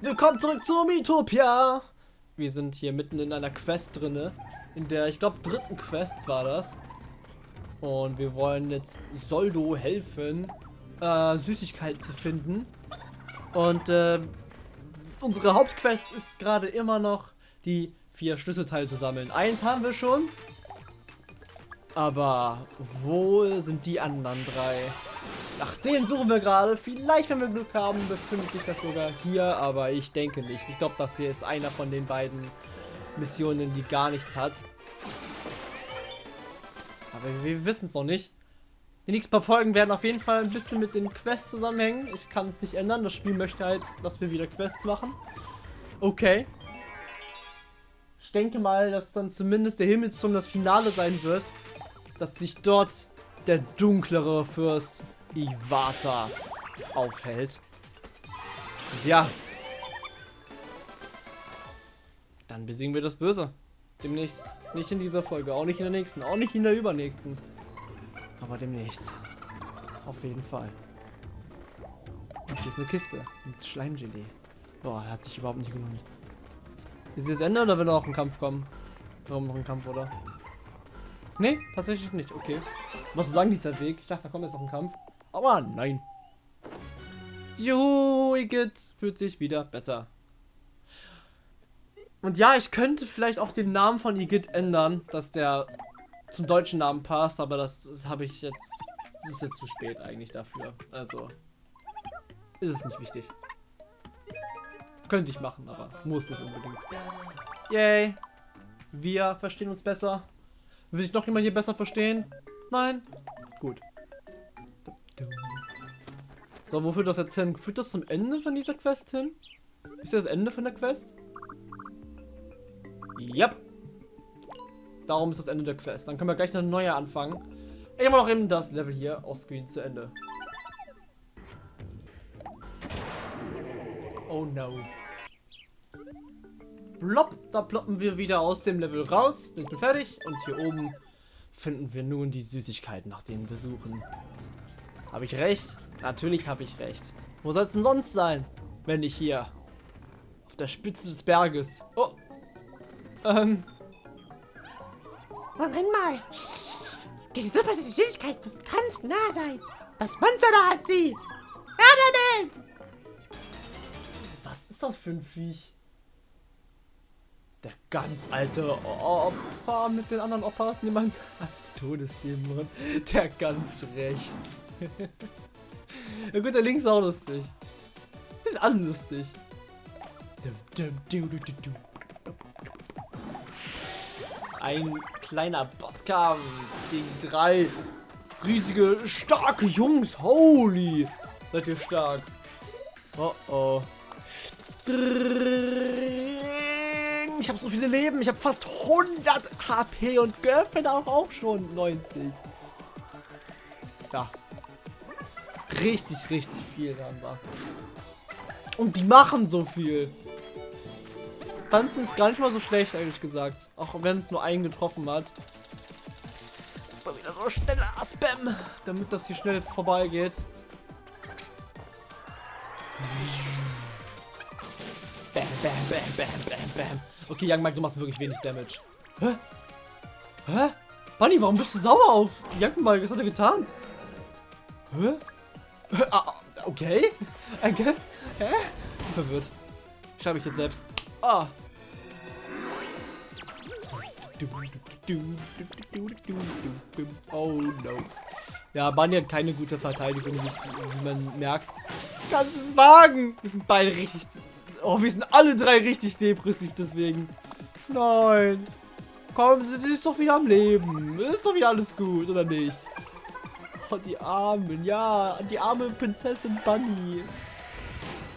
Willkommen zurück zu Miitopia! Wir sind hier mitten in einer Quest drinne. In der, ich glaube, dritten Quest war das. Und wir wollen jetzt Soldo helfen, äh, Süßigkeiten zu finden. Und äh, unsere Hauptquest ist gerade immer noch die vier Schlüsselteile zu sammeln. Eins haben wir schon. Aber wo sind die anderen drei? Nach denen suchen wir gerade. Vielleicht, wenn wir Glück haben, befindet sich das sogar hier. Aber ich denke nicht. Ich glaube, das hier ist einer von den beiden Missionen, die gar nichts hat. Aber wir wissen es noch nicht. Die nächsten paar Folgen werden auf jeden Fall ein bisschen mit den Quests zusammenhängen. Ich kann es nicht ändern. Das Spiel möchte halt, dass wir wieder Quests machen. Okay. Ich denke mal, dass dann zumindest der Himmelsturm das Finale sein wird. Dass sich dort der dunklere Fürst Iwata aufhält. Und ja. Dann besiegen wir das Böse. Demnächst. Nicht in dieser Folge, auch nicht in der nächsten, auch nicht in der übernächsten. Aber demnächst. Auf jeden Fall. Und hier ist eine Kiste mit Schleimgelee. Boah, hat sich überhaupt nicht gelohnt. Ist das Ende oder will noch ein Kampf kommen? Warum noch ein Kampf, oder? Nee, tatsächlich nicht. Okay. Was so lang dieser Weg? Ich dachte, da kommt jetzt noch ein Kampf. Aber nein. Juhu, Igitt fühlt sich wieder besser. Und ja, ich könnte vielleicht auch den Namen von Igitt ändern, dass der zum deutschen Namen passt, aber das, das habe ich jetzt. Das ist jetzt zu spät eigentlich dafür. Also ist es nicht wichtig. Könnte ich machen, aber muss nicht unbedingt. Yay. Wir verstehen uns besser. Will sich noch jemand hier besser verstehen? Nein? Gut. So, wo führt das jetzt hin? Führt das zum Ende von dieser Quest hin? Ist das Ende von der Quest? Yep. Darum ist das Ende der Quest. Dann können wir gleich eine neue anfangen. Ich habe noch eben das Level hier aus Screen zu Ende. Oh no. Blopp, da ploppen wir wieder aus dem Level raus. Sind wir fertig. Und hier oben finden wir nun die Süßigkeiten, nach denen wir suchen. Habe ich recht? Natürlich habe ich recht. Wo soll es denn sonst sein, wenn nicht hier? Auf der Spitze des Berges. Oh. Ähm. Moment mal. Diese super Süßigkeit muss ganz nah sein. Das Monster da hat sie. Ja, damit. Was ist das für ein Viech? Der ganz alte Opa mit den anderen Opas. Niemand. Todesdämon. Der ganz rechts. ja gut, der links ist auch lustig. Die sind alle lustig. Ein kleiner Bosskampf gegen drei riesige, starke Jungs. Holy! Seid ihr stark. Oh oh. Ich habe so viele Leben. Ich habe fast 100 HP und Girlfriend auch, auch schon 90. Richtig, richtig viel haben wir. Und die machen so viel. Tanzen ist gar nicht mal so schlecht, ehrlich gesagt. Auch wenn es nur einen getroffen hat. Mal wieder so schneller Spam, damit das hier schnell vorbeigeht. Bam, bam, bam, bam, bam, bam. Okay, Young Mike, du machst wirklich wenig Damage. Hä? Hä? Bunny, warum bist du sauer auf Young Mike? Was hat er getan? Hä? Ah, okay. I guess. Hä? Verwirrt. Schreibe ich jetzt selbst. Ah. Oh no. Ja, Bunny hat keine gute Verteidigung, wie man merkt. Ganzes Wagen! Wir sind beide richtig... Oh, wir sind alle drei richtig depressiv deswegen. Nein. Komm, sie ist doch wieder am Leben. Ist doch wieder alles gut, oder nicht? Oh, die Armen. Ja, die arme Prinzessin Bunny.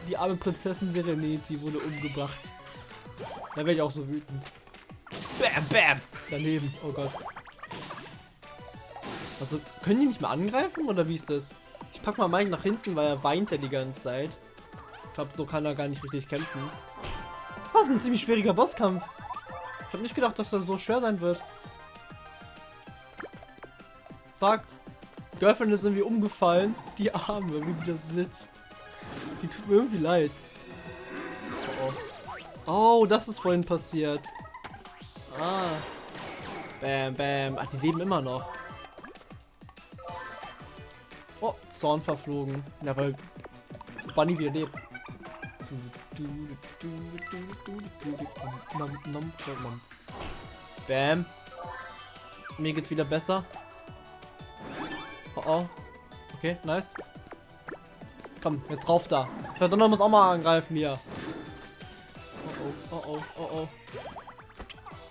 Die arme Prinzessin Serenity wurde umgebracht. Da werde ich auch so wütend. Bam, bam. Daneben. Oh Gott. Also, können die nicht mehr angreifen oder wie ist das? Ich pack mal Mike nach hinten, weil er weint ja die ganze Zeit. Ich glaube, so kann er gar nicht richtig kämpfen. Das ist ein ziemlich schwieriger Bosskampf. Ich habe nicht gedacht, dass er so schwer sein wird. Zack. Girlfriend ist irgendwie umgefallen. Die Arme, wie die das sitzt. Die tut mir irgendwie leid. Oh, das ist vorhin passiert. Ah. Bam, bam. Ach, die leben immer noch. Oh, Zorn verflogen. Ja, weil Bunny wieder lebt. Bam. Mir geht's wieder besser. Oh oh. Okay, nice. Komm, jetzt drauf da. Verdonner muss auch mal angreifen hier. Oh oh, oh oh, oh oh.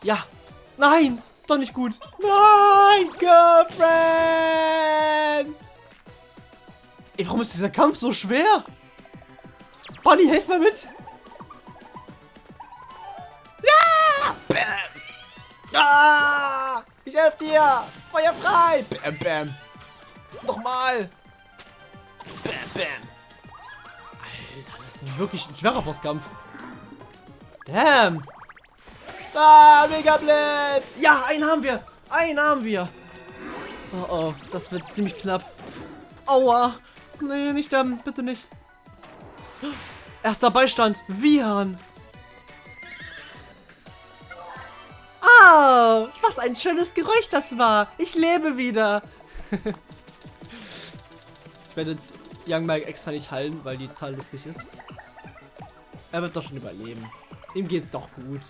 Ja. Nein! Doch nicht gut. Nein, Girlfriend! Ey, warum ist dieser Kampf so schwer? Bunny, hilf mal mit! Ja! Bam! Ah! Ich helfe dir! Feuer frei! Bam, bam! Nochmal! Bam, bam! Alter, das ist wirklich ein schwerer Bosskampf. Damn! Ah, Mega Blitz! Ja, einen haben wir! Einen haben wir! Oh oh, das wird ziemlich knapp. Aua! Nee, nicht sterben, bitte nicht. Erster Beistand, Vian. Ah, was ein schönes Geräusch das war. Ich lebe wieder. werde jetzt Young Mike extra nicht heilen, weil die Zahl lustig ist. Er wird doch schon überleben. Ihm geht's doch gut.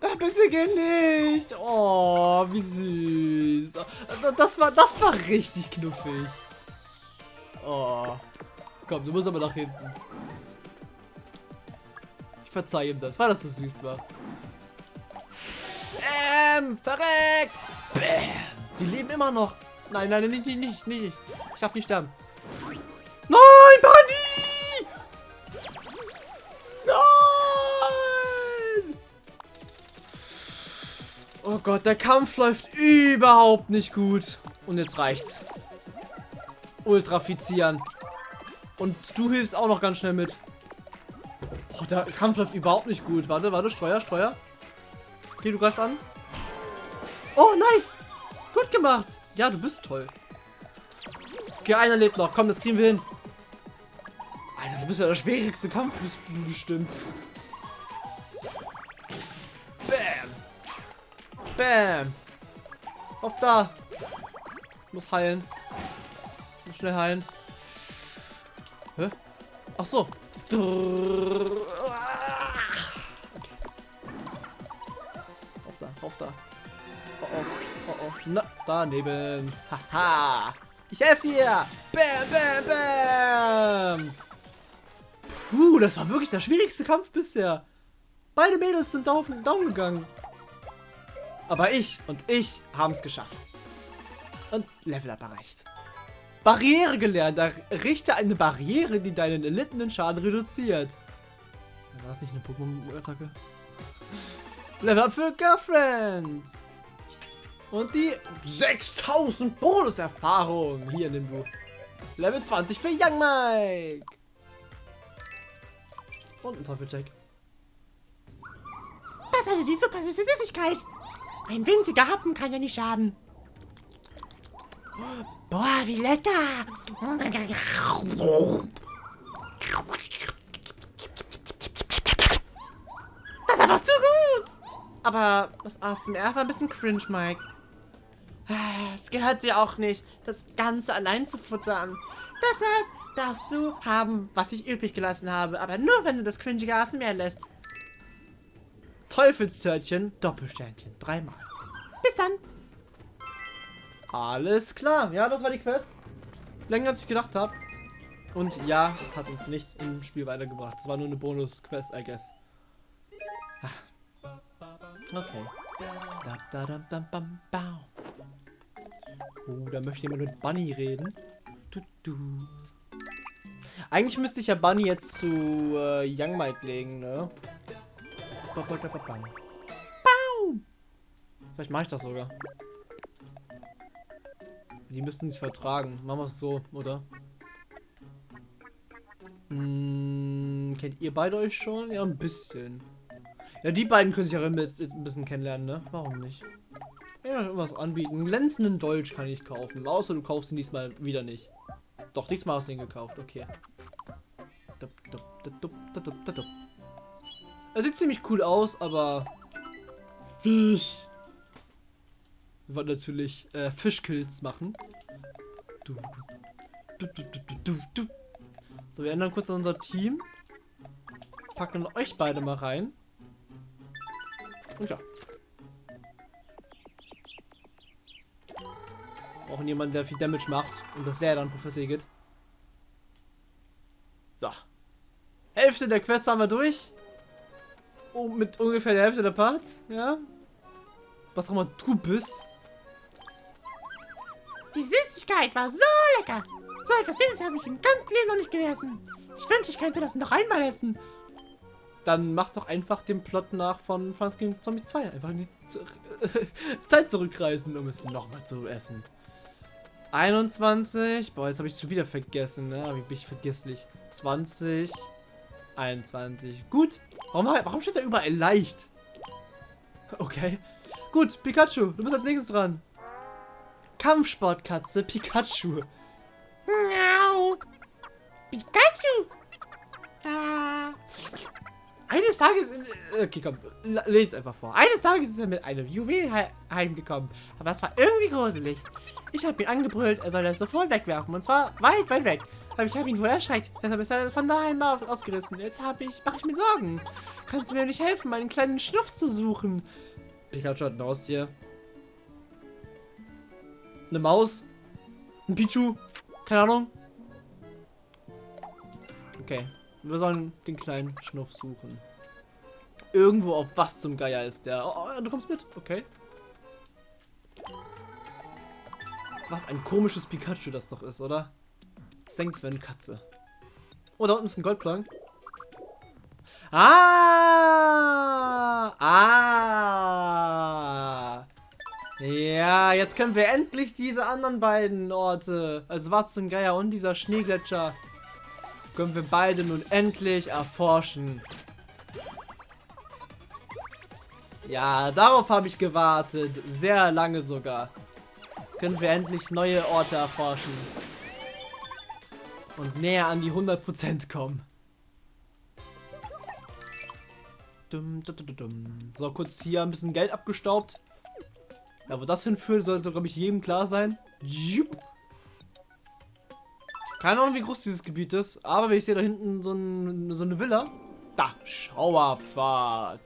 Äh, bitte geh nicht. Oh, wie süß. Das war, das war richtig knuffig. Oh. Komm, du musst aber nach hinten. Ich verzeih ihm das, weil das so süß war. Bäm, verreckt. Bäm. Die leben immer noch. Nein, nein, nicht, nicht, nicht, nicht. Ich darf nicht sterben. Nein, Bunny! Nein! Oh Gott, der Kampf läuft überhaupt nicht gut. Und jetzt reicht's. Ultrafizieren. Und du hilfst auch noch ganz schnell mit. Oh, der Kampf läuft überhaupt nicht gut. Warte, warte, Steuer, Steuer. Okay, du greifst an. Oh, nice. Gut gemacht. Ja, du bist toll. Okay, einer lebt noch. Komm, das kriegen wir hin. Alter, das ist ja der schwierigste Kampf bestimmt. Bam. Bam. Auf da. Muss heilen. Muss schnell heilen. Hä? Ach so. Auf da, auf da. Oh. Na, daneben. Haha. Ich helfe dir. Bam, bam, bam. Puh, das war wirklich der schwierigste Kampf bisher. Beide Mädels sind down, down gegangen. Aber ich und ich haben es geschafft. Und Level Up erreicht. Barriere gelernt. Errichte eine Barriere, die deinen erlittenen Schaden reduziert. War das nicht eine Pokémon-Attacke? Level up für Girlfriend. Und die 6000 Bonus-Erfahrung. Hier, nimm du. Level 20 für Young Mike. Und ein Teufelcheck. Das ist also die super süße Süßigkeit. Ein winziger Happen kann ja nicht schaden. Boah, wie lecker! Das ist einfach zu gut! Aber das ASMR war ein bisschen cringe, Mike. Es gehört dir auch nicht, das Ganze allein zu futtern. Deshalb darfst du haben, was ich übrig gelassen habe. Aber nur, wenn du das cringige ASMR lässt. Teufelstörtchen, Doppelsternchen, dreimal. Bis dann! Alles klar. Ja, das war die Quest. Länger als ich gedacht habe. Und ja, das hat uns nicht im Spiel weitergebracht. Das war nur eine Bonus-Quest, I guess. Ah. Okay. Oh, da möchte jemand mit Bunny reden. Du, du. Eigentlich müsste ich ja Bunny jetzt zu äh, Young Mike legen, ne? Vielleicht mache ich das sogar. Die müssten sich vertragen. Machen wir es so, oder? Hm, kennt ihr beide euch schon? Ja, ein bisschen. Ja, die beiden können sich ja jetzt ein bisschen kennenlernen, ne? Warum nicht? Ja, irgendwas anbieten. Glänzenden Dolch kann ich kaufen. Außer du kaufst ihn diesmal wieder nicht. Doch, diesmal hast du ihn gekauft. Okay. Er sieht ziemlich cool aus, aber Fisch. Wir natürlich äh, Fischkills machen. Du, du, du. So, wir ändern kurz unser Team. Packen euch beide mal rein. Und ja. Jemanden, der viel Damage macht. Und das wäre dann Professor Egit. So. Hälfte der Quest haben wir durch. Oh, mit ungefähr der Hälfte der Parts, ja. Was auch immer du bist. Die Süßigkeit war so lecker. So etwas Süßes habe ich im ganzen Leben noch nicht gegessen. Ich wünschte, ich könnte das noch einmal essen. Dann mach doch einfach den Plot nach von Franz gegen Zombie 2. Einfach in die Zeit zurückreisen, um es nochmal zu essen. 21. Boah, jetzt habe ich es schon wieder vergessen, ne? Wie bin ich vergesslich. 20. 21. Gut. Warum, warum steht da überall leicht? Okay. Gut, Pikachu, du bist als nächstes dran. Kampfsportkatze Pikachu. Miau. Pikachu. Ah. Eines Tages, in, okay, komm, lest einfach vor. Eines Tages ist er mit einem Juwel he heimgekommen, aber es war irgendwie gruselig. Ich habe ihn angebrüllt, er soll das sofort wegwerfen, und zwar weit, weit weg. Aber ich habe ihn wohl erschreckt, deshalb ist er von daheim ausgerissen. Jetzt habe ich, mache ich mir Sorgen. Kannst du mir nicht helfen, meinen kleinen Schnuff zu suchen? Pikachu hat ein Haustier. Eine Maus. Ein Pichu. Keine Ahnung. Okay. Wir sollen den kleinen Schnuff suchen. Irgendwo auf was zum Geier ist der. Oh, oh, du kommst mit. Okay. Was ein komisches Pikachu das doch ist, oder? Wäre eine Katze. Oh, da unten ist ein Goldplank. Ah! Ah! Ja, jetzt können wir endlich diese anderen beiden Orte, also Watzengeier und dieser Schneegletscher, können wir beide nun endlich erforschen. Ja, darauf habe ich gewartet. Sehr lange sogar. Jetzt können wir endlich neue Orte erforschen. Und näher an die 100% kommen. So, kurz hier ein bisschen Geld abgestaubt. Ja, wo das hinführt, sollte, glaube ich, jedem klar sein. Keine Ahnung, wie groß dieses Gebiet ist, aber wenn ich sehe da hinten so, ein, so eine Villa. Da, Schauerpfad.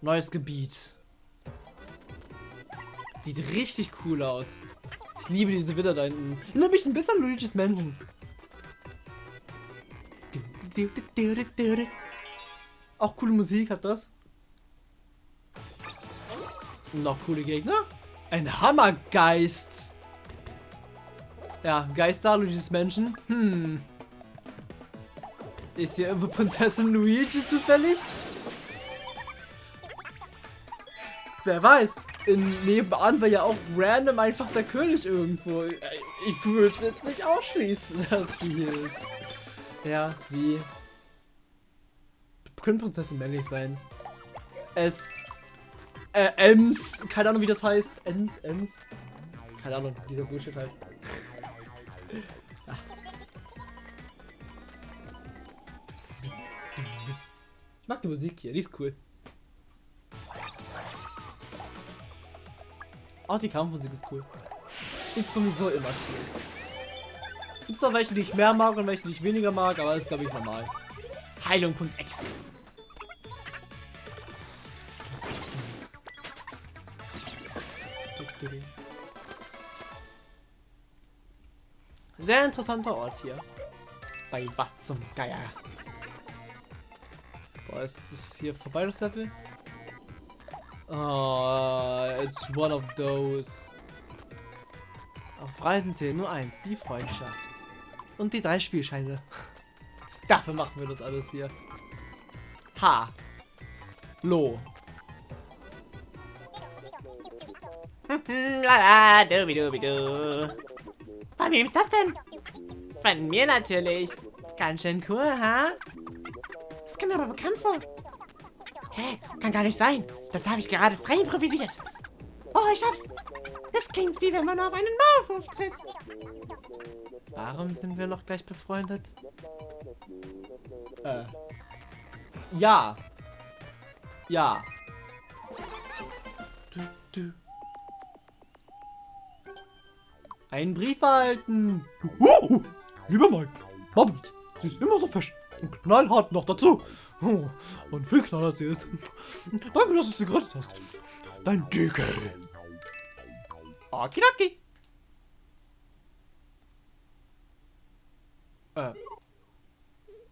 Neues Gebiet. Sieht richtig cool aus. Ich liebe diese Villa da hinten. Erinnert mich ein bisschen an Luigi's Mansion. Auch coole Musik hat das. Noch coole Gegner. Ein Hammergeist. Ja, Geister, Luigi's Menschen. Hm. Ist hier irgendwo Prinzessin Luigi zufällig? Wer weiß. In nebenan war ja auch random einfach der König irgendwo. Ich würde es jetzt nicht ausschließen, dass sie hier ist. Ja, sie können Prinzessin männlich sein. Es. Äh, Ems. Keine Ahnung, wie das heißt. Ems, Ems. Keine Ahnung, dieser Bullshit halt. Ich mag die Musik hier, die ist cool. Auch die Kampfmusik ist cool. Ist sowieso immer cool. Es gibt auch welche, die ich mehr mag und welche, die ich weniger mag, aber das ist, glaube ich, normal. Heilung.exe. Sehr interessanter Ort hier. Bei was zum Geier. So, ist es hier vorbei, das Level? Oh, it's one of those. Auf Reisen zählen nur eins, die Freundschaft. Und die drei Spielscheine. Dafür machen wir das alles hier. Ha. Lo. Lala, dubi dubi du. Von wem ist das denn? Von mir natürlich. Ganz schön cool, ha? Das kommt mir aber bekannt vor. Hä? Kann gar nicht sein. Das habe ich gerade frei improvisiert. Oh, ich hab's. Das klingt wie wenn man auf einen Maulwurf tritt. Warum sind wir noch gleich befreundet? Äh. Ja. Ja. Du, du. Einen Brief erhalten. Oh, lieber Mike, Bubbles, sie ist immer so fesch und knallhart noch dazu. Oh, und viel knallhart sie ist. Danke, dass du sie gerettet hast. Dein Dicke. Okidoki. Äh.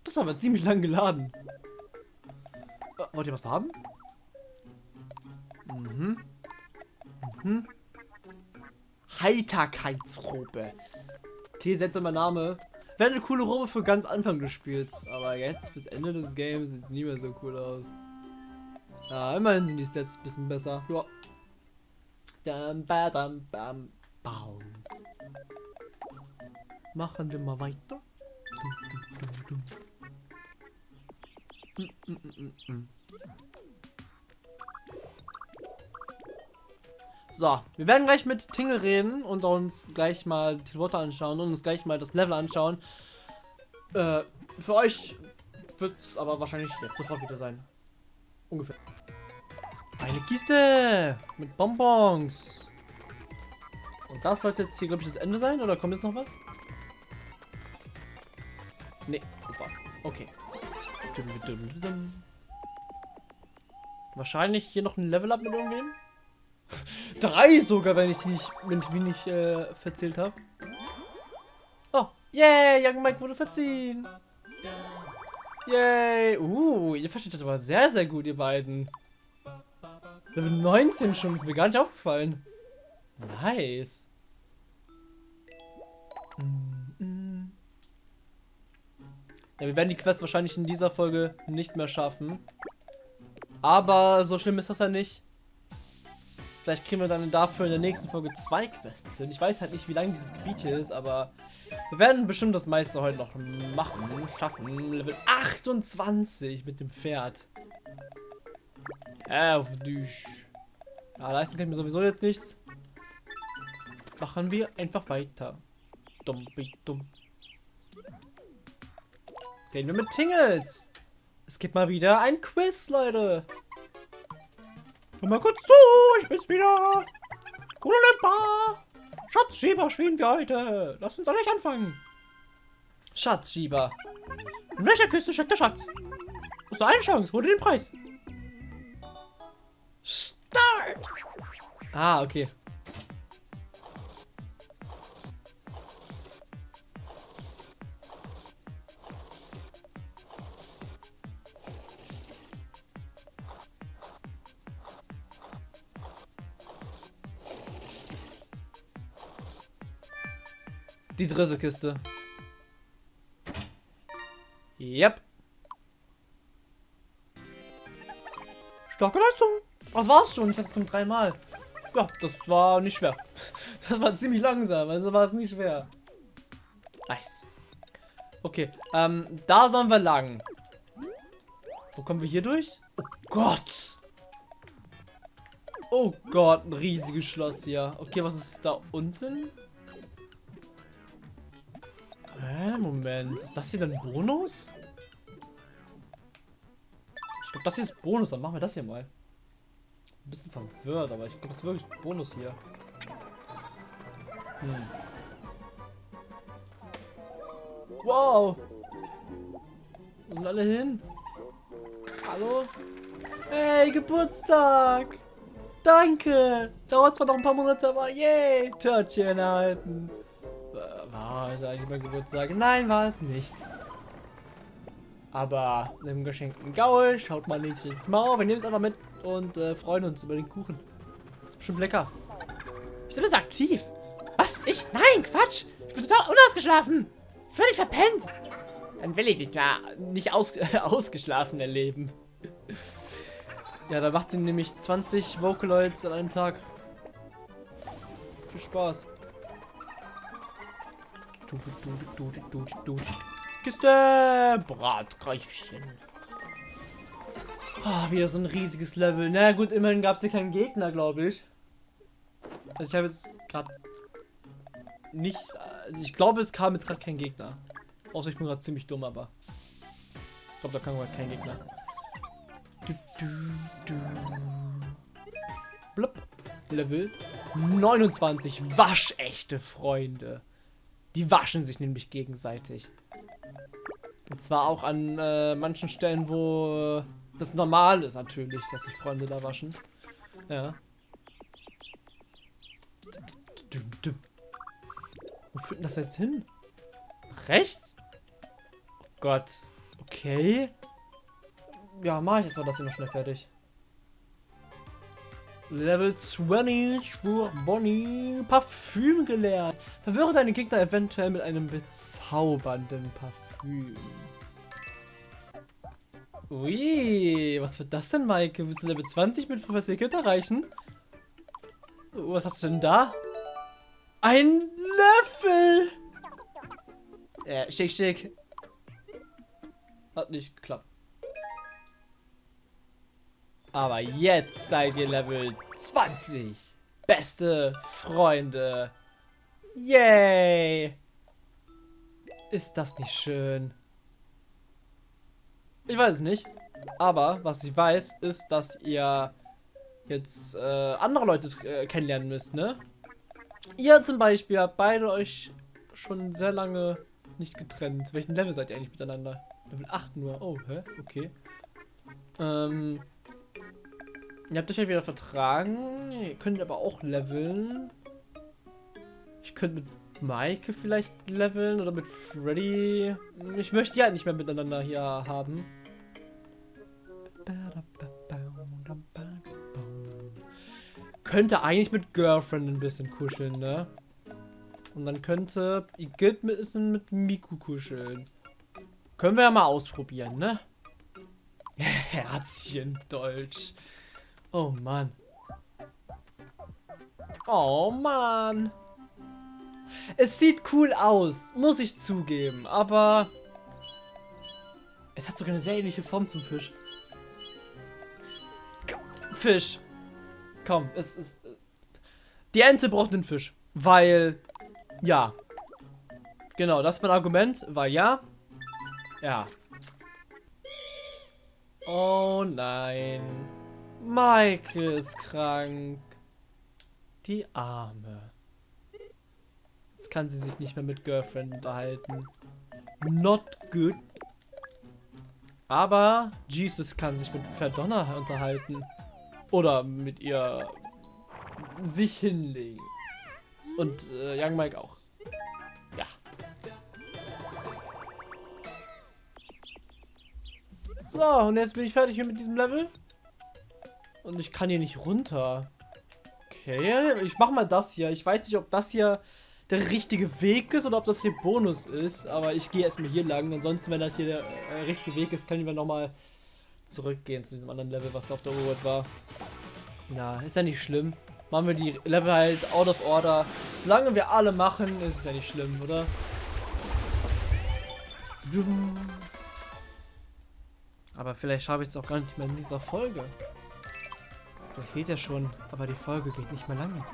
Das ist aber ziemlich lang geladen. Äh, wollt ihr was haben? Mhm. Mhm. Heiterkeitsrobe. Okay, seltsamer Name. Wäre eine coole Robe für ganz Anfang des Spiels. Aber jetzt, bis Ende des Games, sieht es nie mehr so cool aus. Ja, immerhin sind die Stats ein bisschen besser. Ja. Dam, ba, dam, bam, baum. Machen wir mal weiter. Dum, dum, dum, So, wir werden gleich mit Tingle reden und uns gleich mal die Water anschauen und uns gleich mal das Level anschauen. Äh, für euch wird es aber wahrscheinlich jetzt sofort wieder sein. Ungefähr. Eine Kiste mit Bonbons. Und das sollte jetzt hier, glaube ich, das Ende sein. Oder kommt jetzt noch was? Nee, das war's. Okay. Wahrscheinlich hier noch ein Level-Up mit irgendwem. Drei sogar, wenn ich die nicht, wenn ich nicht äh, verzählt habe. Oh, yay, Young Mike wurde verziehen. Yay. Uh, ihr versteht das aber sehr, sehr gut, ihr beiden. Level 19 schon, ist mir gar nicht aufgefallen. Nice. Ja, wir werden die Quest wahrscheinlich in dieser Folge nicht mehr schaffen. Aber so schlimm ist das ja nicht. Vielleicht kriegen wir dann dafür in der nächsten Folge zwei Quests hin. Ich weiß halt nicht, wie lang dieses Gebiet hier ist, aber wir werden bestimmt das meiste heute noch machen, schaffen. Level 28 mit dem Pferd. Auf dich. Ja, leisten kann ich mir sowieso jetzt nichts. Machen wir einfach weiter. Dumm, dumm. Reden wir mit Tingles. Es gibt mal wieder ein Quiz, Leute. Komm mal kurz zu, ich bin's wieder. Kulimpa. Schatzschieber spielen wir heute. Lass uns gleich anfangen. Schatzschieber. In welcher Küste steckt der Schatz? Hast du eine Chance, hol dir den Preis. Start! Ah, okay. Die dritte Kiste. Yep. Starke Leistung. Das war's schon. Ich hatte es dreimal. Ja, das war nicht schwer. Das war ziemlich langsam, also war es nicht schwer. Nice. Okay, ähm, da sollen wir lang. Wo kommen wir hier durch? Oh Gott. Oh Gott, ein riesiges Schloss hier. Okay, was ist da unten? Moment. Ist das hier dann Bonus? Ich glaube, das hier ist Bonus. Dann machen wir das hier mal. Ein bisschen verwirrt, aber ich glaube, das ist wirklich Bonus hier. Hm. Wow. Wo sind alle hin? Hallo? Hey, Geburtstag! Danke! Dauert zwar noch ein paar Monate, aber yay! Törtchen erhalten. War es eigentlich mein Geburtstag? Nein, war es nicht. Aber einem geschenkten Gaul schaut man nicht ins Maul. Wir nehmen es einfach mit und äh, freuen uns über den Kuchen. ist bestimmt lecker. Bist du bist aktiv? Was? Ich? Nein, Quatsch. Ich bin total unausgeschlafen. Völlig verpennt. Dann will ich dich mehr nicht aus, ausgeschlafen erleben. Ja, da macht sie nämlich 20 Vocaloids an einem Tag. Viel Spaß. Kiste! Bratgreifchen. Ah, wieder so ein riesiges Level. Na gut, immerhin gab es hier keinen Gegner, glaube ich. Also ich habe jetzt gerade nicht... Also ich glaube, es kam jetzt gerade kein Gegner. Außer ich bin gerade ziemlich dumm, aber... Ich glaube, da kam gerade kein Gegner. Du, du, du. Blub. Level 29. Waschechte Freunde. Die waschen sich nämlich gegenseitig. Und zwar auch an äh, manchen Stellen, wo äh, das normal ist natürlich, dass sich Freunde da waschen. Ja. Wo führt denn das jetzt hin? Rechts? Oh Gott. Okay. Ja, mach ich jetzt mal das hier noch schnell fertig. Level 20 für Bonnie. Parfüm gelernt. Verwirre deine Gegner eventuell mit einem bezaubernden Parfüm. Ui, was wird das denn, Maike? Willst du Level 20 mit Professor Kit erreichen? Was hast du denn da? Ein Löffel! Ja, schick, schick. Hat nicht geklappt. Aber jetzt seid ihr Level 20. Beste Freunde. Yay! Ist das nicht schön? Ich weiß es nicht. Aber was ich weiß, ist, dass ihr jetzt äh, andere Leute äh, kennenlernen müsst, ne? Ihr zum Beispiel habt beide euch schon sehr lange nicht getrennt. Welchen Level seid ihr eigentlich miteinander? Level 8 nur. Oh, hä? Okay. Ähm, Ihr habt euch ja wieder vertragen. Ihr könnt aber auch leveln. Ich könnte mit Maike vielleicht leveln oder mit Freddy. Ich möchte die halt nicht mehr miteinander hier haben. Könnte eigentlich mit Girlfriend ein bisschen kuscheln, ne? Und dann könnte Igitt ein bisschen mit Miku kuscheln. Können wir ja mal ausprobieren, ne? Herzchen Deutsch. Oh Mann. Oh Mann. Es sieht cool aus, muss ich zugeben, aber es hat sogar eine sehr ähnliche Form zum Fisch. Fisch. Komm, es ist... Die Ente braucht den Fisch, weil... Ja. Genau, das ist mein Argument, weil ja. Ja. Oh nein. Maike ist krank. Die Arme. Jetzt kann sie sich nicht mehr mit Girlfriend unterhalten. Not good. Aber Jesus kann sich mit Verdonner unterhalten. Oder mit ihr sich hinlegen. Und äh, Young Mike auch. Ja. So, und jetzt bin ich fertig mit diesem Level. Und ich kann hier nicht runter. Okay, ich mach mal das hier. Ich weiß nicht, ob das hier der richtige Weg ist oder ob das hier Bonus ist. Aber ich gehe erstmal hier lang. Ansonsten, wenn das hier der äh, richtige Weg ist, können wir nochmal zurückgehen zu diesem anderen Level, was auf der Overworld war. Ja, ist ja nicht schlimm. Machen wir die Level halt out of order. Solange wir alle machen, ist es ja nicht schlimm, oder? Aber vielleicht schaffe ich es auch gar nicht mehr in dieser Folge. Vielleicht seht ihr schon, aber die Folge geht nicht mehr lange.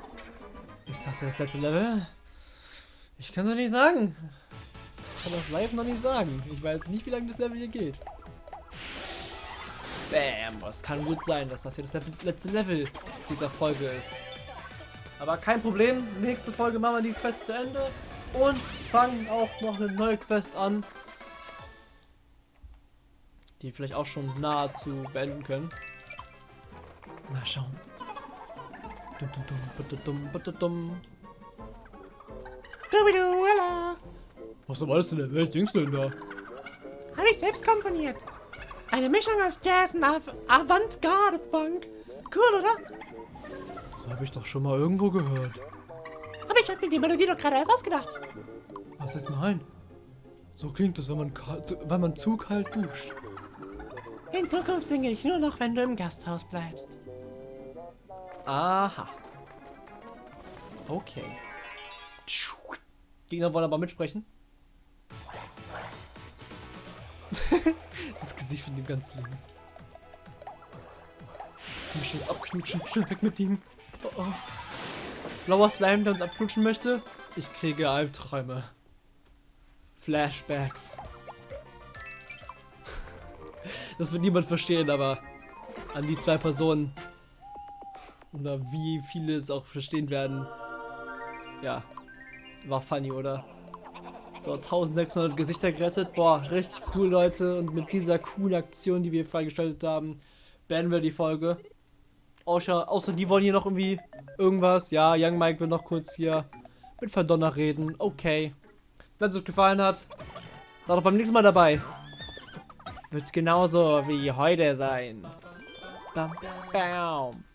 Ist das das letzte Level? Ich kann es nicht sagen. Ich kann das live noch nicht sagen. Ich weiß nicht, wie lange das Level hier geht. Bam, es kann gut sein, dass das hier das letzte Level dieser Folge ist. Aber kein Problem, nächste Folge machen wir die Quest zu Ende und fangen auch noch eine neue Quest an, die vielleicht auch schon nahezu beenden können. Mal schauen. Was um alles in der Welt singst du denn da? Habe ich selbst komponiert. Eine Mischung aus Jazz und Av Avantgarde-Funk. Cool, oder? Das habe ich doch schon mal irgendwo gehört. Aber ich habe mir die Melodie doch gerade erst ausgedacht. Was ist nein? So klingt es, wenn man, wenn man zu kalt duscht. In Zukunft singe ich nur noch, wenn du im Gasthaus bleibst. Aha. Okay. Gegner wollen aber mitsprechen. das Gesicht von dem ganz links. Komm schnell abknutschen, schnell weg mit ihm. Oh, oh. Blauer Slime, der uns abknutschen möchte. Ich kriege Albträume. Flashbacks. Das wird niemand verstehen, aber an die zwei Personen. Oder wie viele es auch verstehen werden. Ja, war funny, oder? So, 1600 Gesichter gerettet. Boah, richtig cool, Leute. Und mit dieser coolen Aktion, die wir freigeschaltet haben, beenden wir die Folge. Außer, außer die wollen hier noch irgendwie irgendwas. Ja, Young Mike will noch kurz hier mit Verdonner reden. Okay. Wenn es euch gefallen hat, seid doch beim nächsten Mal dabei. Wird genauso wie heute sein. Bam, bam.